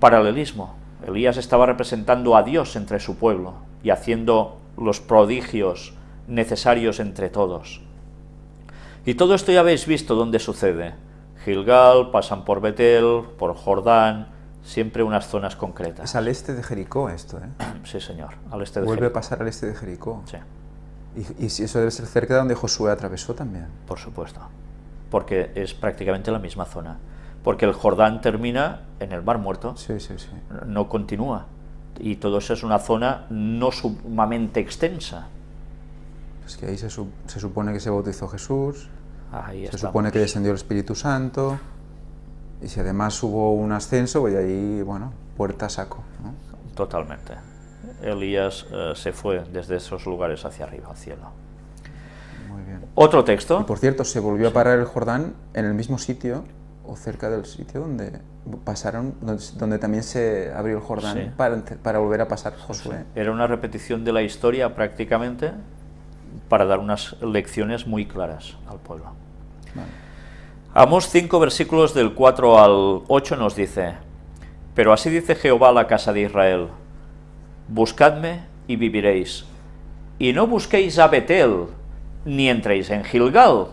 paralelismo. Elías estaba representando a Dios entre su pueblo y haciendo los prodigios necesarios entre todos. Y todo esto ya habéis visto dónde sucede. Gilgal, pasan por Betel, por Jordán, siempre unas zonas concretas. Es al este de Jericó esto, ¿eh? Sí, señor, al este de Vuelve Jericó. a pasar al este de Jericó. Sí, Y, y si eso debe ser cerca de donde Josué atravesó también. por supuesto, porque es prácticamente la misma zona. Porque el Jordán termina en el Mar Muerto, Sí, sí, sí. no continúa. Y todo eso es una zona no sumamente extensa. Es que ahí se, su- se supone que se bautizó Jesús, Ahí se estamos. supone que descendió el Espíritu Santo, y si además hubo un ascenso, pues ahí, bueno, puerta saco. ¿no? Totalmente. Elías eh, se fue desde esos lugares hacia arriba, al cielo. Muy bien. Otro Y texto. por cierto, se volvió a parar el Jordán en el mismo sitio, o cerca del sitio donde pasaron, donde, donde también se abrió el Jordán Sí. para, para volver a pasar Josué. Era una repetición de la historia prácticamente para dar unas lecciones muy claras al pueblo. Vale. Amos 5 versículos del 4 al 8 nos dice, Pero así dice Jehová a la casa de Israel, Buscadme y viviréis, y no busquéis a Betel, ni entréis en Gilgal.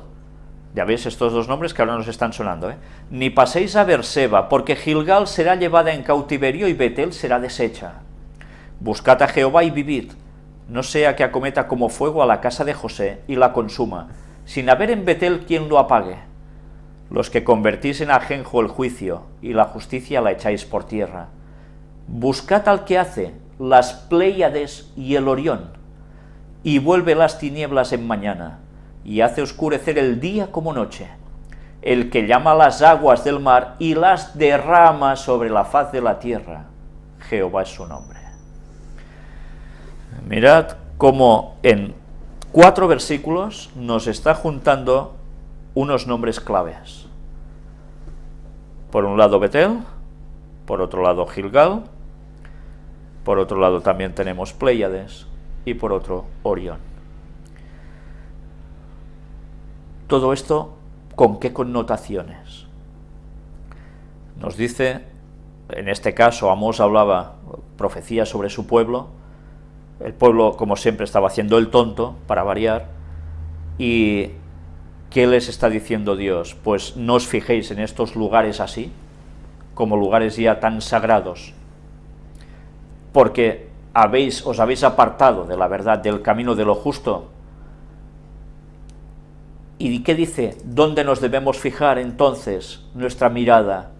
Ya veis estos dos nombres que ahora nos están sonando, ¿eh? Ni paséis a Berseba, porque Gilgal será llevada en cautiverio y Betel será deshecha. Buscad a Jehová y vivid, no sea que acometa como fuego a la casa de José y la consuma, sin haber en Betel quien lo apague. Los que convertís en ajenjo el juicio y la justicia la echáis por tierra. Buscad al que hace las Pléyades y el Orión, y vuelve las tinieblas en mañana, y hace oscurecer el día como noche, el que llama las aguas del mar y las derrama sobre la faz de la tierra. Jehová es su nombre. Mirad cómo en cuatro versículos nos está juntando unos nombres claves. Por un lado Betel, por otro lado Gilgal, por otro lado también tenemos Pléyades y por otro Orión. Todo esto, ¿con qué connotaciones? Nos dice, en este caso Amós hablaba profecía sobre su pueblo, el pueblo como siempre estaba haciendo el tonto, para variar, y ¿qué les está diciendo Dios? Pues no os fijéis en estos lugares así, como lugares ya tan sagrados, porque habéis, os habéis apartado de la verdad, del camino de lo justo. ¿Y qué dice? ¿Dónde nos debemos fijar entonces nuestra mirada?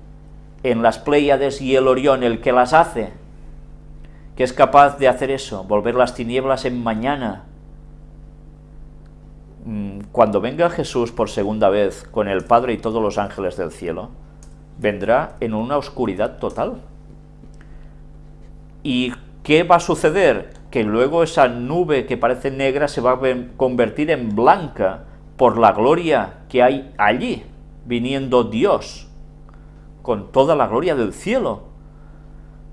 En las Pléyades y el Orión, el que las hace, que es capaz de hacer eso, volver las tinieblas en mañana. Mm, Cuando venga Jesús por segunda vez con el Padre y todos los ángeles del cielo, vendrá en una oscuridad total. ¿Y qué va a suceder? Que luego esa nube que parece negra se va a convertir en blanca por la gloria que hay allí, viniendo Dios, con toda la gloria del cielo.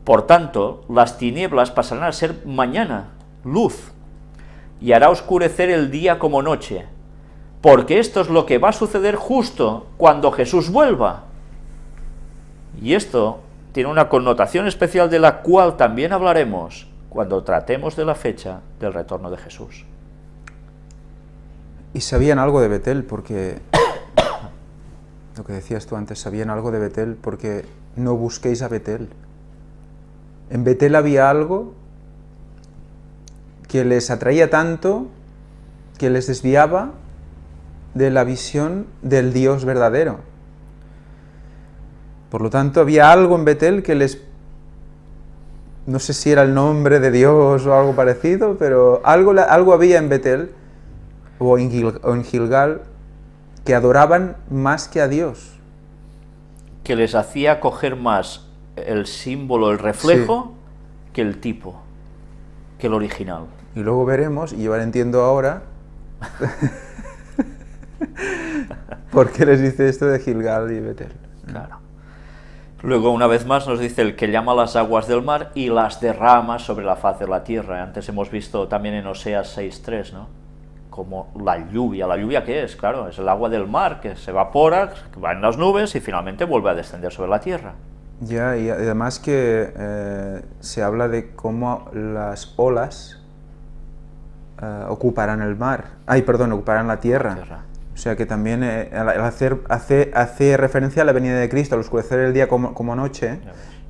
Por tanto, las tinieblas pasarán a ser mañana, luz, y hará oscurecer el día como noche, porque esto es lo que va a suceder justo cuando Jesús vuelva. Y esto tiene una connotación especial de la cual también hablaremos cuando tratemos de la fecha del retorno de Jesús. Y sabían algo de Betel porque, lo que decías tú antes, sabían algo de Betel porque no busquéis a Betel. En Betel había algo que les atraía tanto que les desviaba de la visión del Dios verdadero. Por lo tanto, había algo en Betel que les... No sé si era el nombre de Dios o algo parecido, pero algo, algo había en Betel o en, Gil- o en Gilgal que adoraban más que a Dios. que les hacía coger más el símbolo, el reflejo, que el tipo, que el original. Y luego veremos, y yo ahora entiendo ahora, por qué les dice esto de Gilgal y Betel. Claro. Luego, una vez más, nos dice el que llama las aguas del mar y las derrama sobre la faz de la tierra. Antes hemos visto también en Oseas 6.3, ¿no? Como la lluvia. ¿La lluvia qué es? Claro, es el agua del mar que se evapora, que va en las nubes y finalmente vuelve a descender sobre la tierra. Ya, y además que eh, se habla de cómo las olas eh, ocuparán el mar. Ay, perdón, ocuparán la tierra. Tierra. O sea que también eh, hacer, hace, hace referencia a la venida de Cristo, al oscurecer el día como, como noche,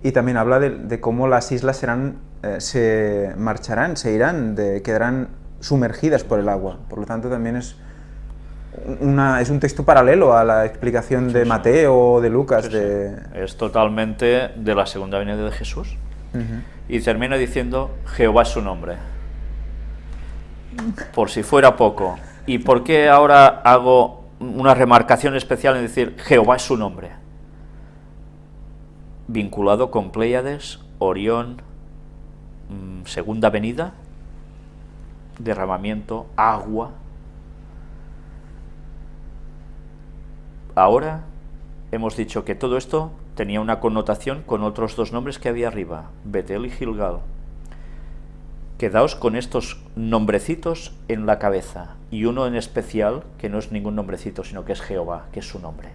y también habla de, de cómo las islas serán, eh, se marcharán, se irán, de, quedarán sumergidas por el agua. Por lo tanto, también es, una, es un texto paralelo a la explicación de. Mateo o de Lucas. Sí, sí. de, Es totalmente de la segunda venida de Jesús. Y termina diciendo, Jehová es su nombre. Por si fuera poco. ¿Y por qué ahora hago una remarcación especial en decir, Jehová es su nombre? Vinculado con Pléyades, Orión, mm, segunda venida, derramamiento, agua. Ahora hemos dicho que todo esto tenía una connotación con otros dos nombres que había arriba, Betel y Gilgal. Quedaos con estos nombrecitos en la cabeza, y uno en especial, que no es ningún nombrecito, sino que es Jehová, que es su nombre.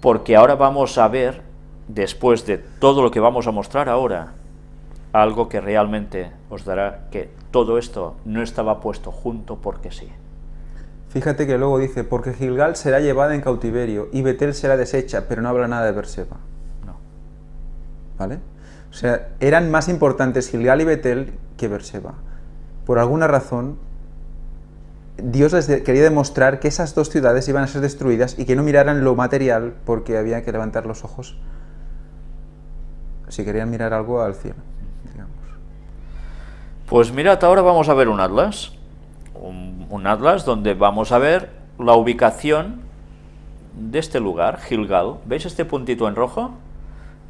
Porque ahora vamos a ver, después de todo lo que vamos a mostrar ahora, algo que realmente os dará que todo esto no estaba puesto junto porque sí. Fíjate que luego dice, porque Gilgal será llevada en cautiverio y Betel será deshecha, pero no habla nada de Berseba. No. ¿Vale? O sea, eran más importantes Gilgal y Betel que Berseba. Por alguna razón, Dios les quería demostrar que esas dos ciudades iban a ser destruidas y que no miraran lo material porque había que levantar los ojos si querían mirar algo al cielo. Pues mirad, ahora vamos a ver un atlas. Un, un atlas donde vamos a ver la ubicación de este lugar, Gilgal. ¿Veis este puntito en rojo?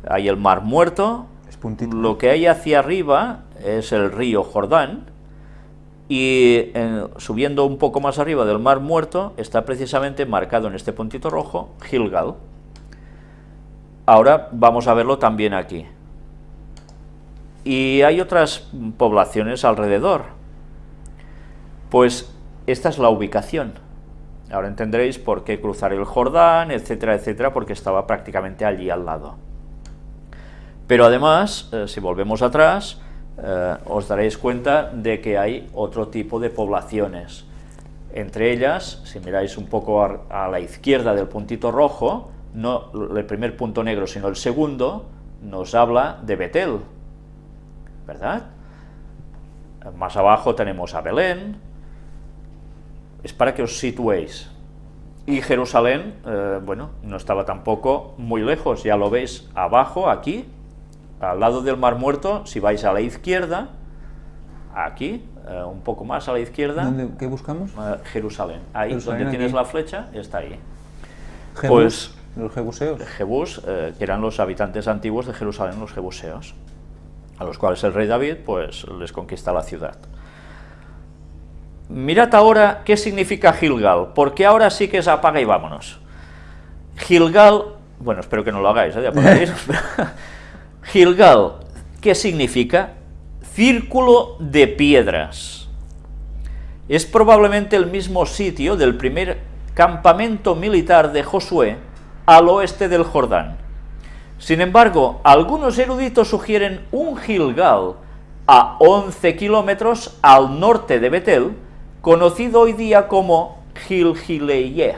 Hay el mar muerto. Es puntito. Lo que hay hacia arriba es el río Jordán. Y eh, subiendo un poco más arriba del mar muerto está precisamente marcado en este puntito rojo Gilgal. Ahora vamos a verlo también aquí. Y hay otras poblaciones alrededor. Pues esta es la ubicación. Ahora entenderéis por qué cruzar el Jordán, etcétera, etcétera, porque estaba prácticamente allí al lado. Pero además, eh, si volvemos atrás, eh, os daréis cuenta de que hay otro tipo de poblaciones. Entre ellas, si miráis un poco a la izquierda del puntito rojo, no el primer punto negro, sino el segundo, nos habla de Betel, ¿verdad? Más abajo tenemos a Belén, es para que os situéis. Y Jerusalén, eh, bueno, no estaba tampoco muy lejos, ya lo veis abajo, aquí, al lado del Mar Muerto, si vais a la izquierda, aquí, eh, un poco más a la izquierda, ¿Dónde- ¿Qué buscamos? eh, Jerusalén. Ahí, Jerusalén, donde tienes la flecha, está ahí. Pues- los jebuseos. Que eran los habitantes antiguos de Jerusalén, los jebuseos, a los cuales el rey David pues, les conquista la ciudad. Mirad ahora qué significa Gilgal, porque ahora sí que es apaga y vámonos. Gilgal, bueno, espero que no lo hagáis, ¿eh? de Gilgal, ¿qué significa? Círculo de piedras. Es probablemente el mismo sitio del primer campamento militar de Josué al oeste del Jordán. Sin embargo, algunos eruditos sugieren un Gilgal a 11 kilómetros al norte de Betel, conocido hoy día como Gilgileyeh.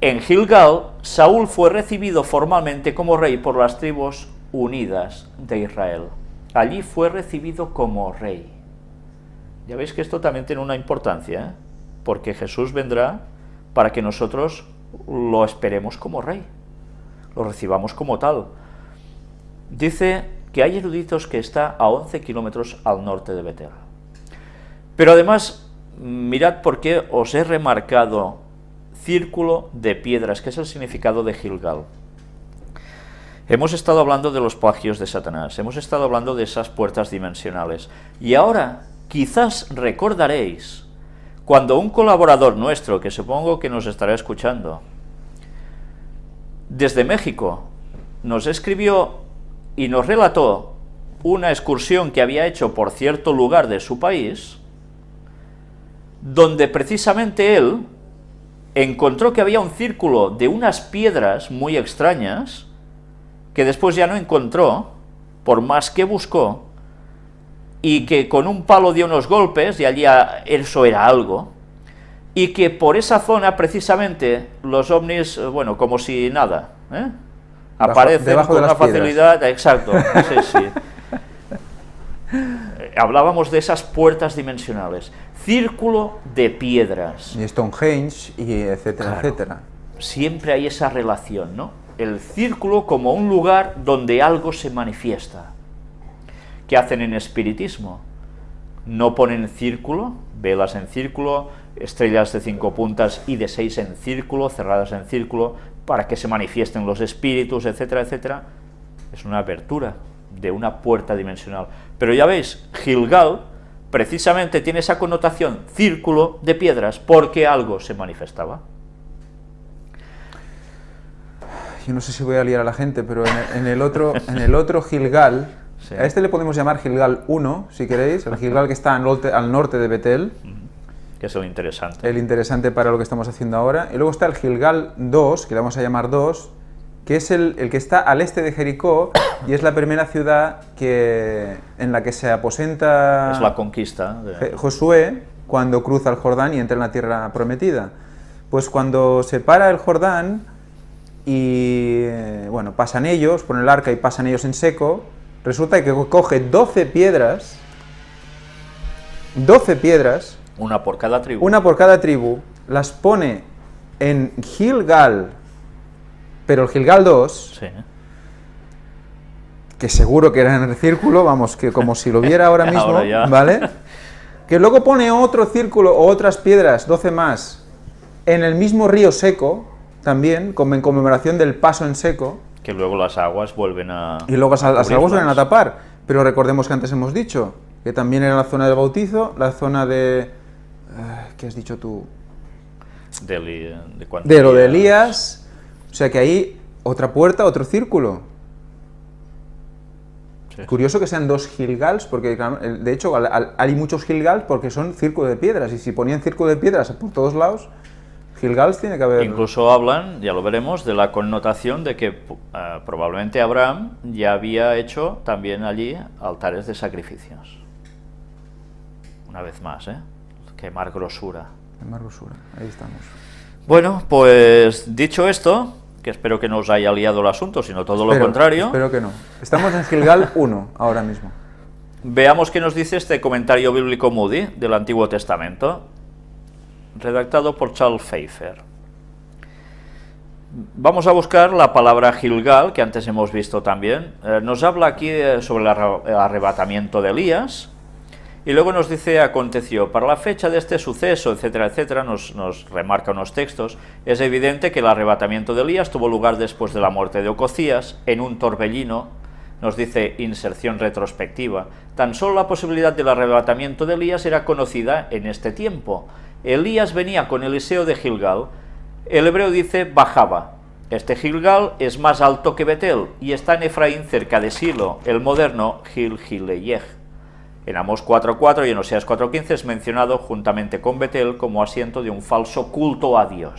En Gilgal, Saúl fue recibido formalmente como rey por las tribus unidas de Israel. Allí fue recibido como rey. Ya veis que esto también tiene una importancia, ¿eh? porque Jesús vendrá para que nosotros lo esperemos como rey, lo recibamos como tal. Dice que hay eruditos que está a 11 kilómetros al norte de Betel. Pero además, mirad por qué os he remarcado círculo de piedras, que es el significado de Gilgal. Hemos estado hablando de los plagios de Satanás, hemos estado hablando de esas puertas dimensionales. Y ahora, quizás recordaréis, cuando un colaborador nuestro, que supongo que nos estará escuchando, desde México, nos escribió y nos relató una excursión que había hecho por cierto lugar de su país, donde precisamente él encontró que había un círculo de unas piedras muy extrañas que después ya no encontró, por más que buscó, y que con un palo dio unos golpes, y allí eso era algo, y que por esa zona precisamente los ovnis, eh, bueno, como si nada, ¿eh? aparecen con una facilidad, exacto, sí, sí. Eh, hablábamos de esas puertas dimensionales, círculo de piedras. Y Stonehenge, y etcétera, etcétera. Siempre hay esa relación, ¿no? El círculo como un lugar donde algo se manifiesta. ¿Qué hacen en espiritismo? No ponen círculo, velas en círculo, estrellas de cinco puntas y de seis en círculo, cerradas en círculo, para que se manifiesten los espíritus, etcétera, etcétera, es una apertura de una puerta dimensional. Pero ya veis, Gilgal precisamente tiene esa connotación círculo de piedras porque algo se manifestaba. Yo no sé si voy a liar a la gente, pero en el, otro, en el otro Gilgal, a este le podemos llamar Gilgal 1, si queréis, el Gilgal que está al norte, al norte de Betel, que es el interesante. El interesante para lo que estamos haciendo ahora. Y luego está el Gilgal 2, que le vamos a llamar 2, que es el, el, que está al este de Jericó y es la primera ciudad que, en la que se aposenta es la conquista de... Josué cuando cruza el Jordán y entra en la tierra prometida. Pues cuando se para el Jordán y bueno, pasan ellos, ponen el arca y pasan ellos en seco, resulta que coge 12 piedras, 12 piedras, una por cada tribu. Una por cada tribu. Las pone en Gilgal, pero el Gilgal 2, sí. que seguro que era en el círculo, vamos, que como si lo viera ahora mismo, ¿vale? Que luego pone otro círculo o otras piedras, 12 más, en el mismo río seco, también, como en conmemoración del paso en seco. Que luego las aguas vuelven a... Y luego las, las aguas vuelven a tapar. Pero recordemos que antes hemos dicho que también era la zona del bautizo, la zona de ¿Qué has dicho tú? De, de, lo de Elías. O sea que ahí otra puerta, otro círculo. Curioso que sean dos Gilgals, porque de hecho hay muchos Gilgals porque son círculo de piedras, y si ponían círculo de piedras por todos lados, Gilgals tiene que haber... Incluso hablan, ya lo veremos, de la connotación de que eh, probablemente Abraham ya había hecho también allí altares de sacrificios. Una vez más, ¿eh? Quemar grosura. Quemar grosura, ahí estamos. Bueno, pues dicho esto, que espero que no os haya liado el asunto, sino todo lo contrario. Espero que no. Estamos en Gilgal 1 ahora mismo. Veamos qué nos dice este comentario bíblico Moody del Antiguo Testamento, redactado por Charles Pfeiffer. Vamos a buscar la palabra Gilgal, que antes hemos visto también. Eh, nos habla aquí eh, sobre el arrebatamiento de Elías, y luego nos dice, aconteció, para la fecha de este suceso, etcétera, etcétera, nos, nos, remarca unos textos, es evidente que el arrebatamiento de Elías tuvo lugar después de la muerte de Ococías, en un torbellino, nos dice inserción retrospectiva. Tan solo la posibilidad del arrebatamiento de Elías era conocida en este tiempo. Elías venía con Eliseo de Gilgal, el hebreo dice bajaba. Este Gilgal es más alto que Betel y está en Efraín cerca de Silo, el moderno Gil Gileyech. En Amos 4.4 y en Oseas 4.15 es mencionado juntamente con Betel como asiento de un falso culto a Dios.